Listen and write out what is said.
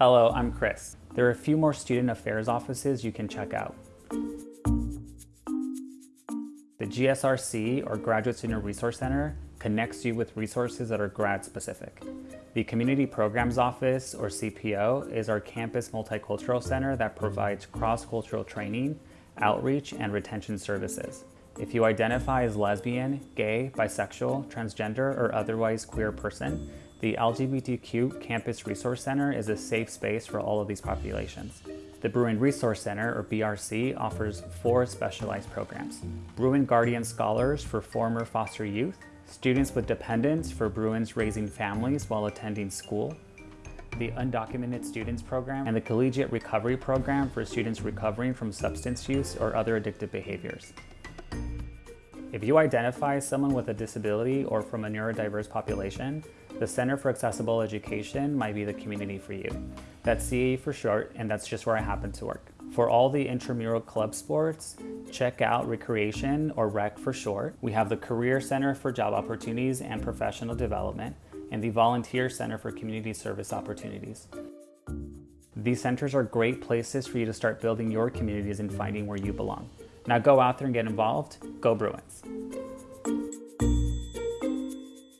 Hello, I'm Chris. There are a few more student affairs offices you can check out. The GSRC, or Graduate Student Resource Center, connects you with resources that are grad specific. The Community Programs Office, or CPO, is our campus multicultural center that provides cross-cultural training, outreach, and retention services. If you identify as lesbian, gay, bisexual, transgender, or otherwise queer person, the LGBTQ Campus Resource Center is a safe space for all of these populations. The Bruin Resource Center, or BRC, offers four specialized programs. Bruin Guardian Scholars for former foster youth, students with dependents for Bruins raising families while attending school, the Undocumented Students Program, and the Collegiate Recovery Program for students recovering from substance use or other addictive behaviors. If you identify someone with a disability or from a neurodiverse population, the Center for Accessible Education might be the community for you. That's CAE for short, and that's just where I happen to work. For all the intramural club sports, check out Recreation, or REC for short. We have the Career Center for Job Opportunities and Professional Development, and the Volunteer Center for Community Service Opportunities. These centers are great places for you to start building your communities and finding where you belong. Now go out there and get involved. Go Bruins.